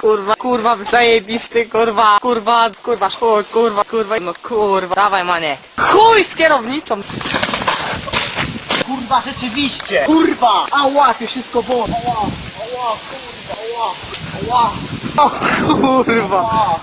kurwa, kurwa, zajebisty, kurwa, kurwa, kurwa, chuj, kurwa, kurwa, no kurwa, dawaj manie. Chuj z kierownicą! Kurwa, rzeczywiście! Kurwa! Ała, to wszystko było! Ała, ała, kurwa, ała, ała, O kurwa! ała.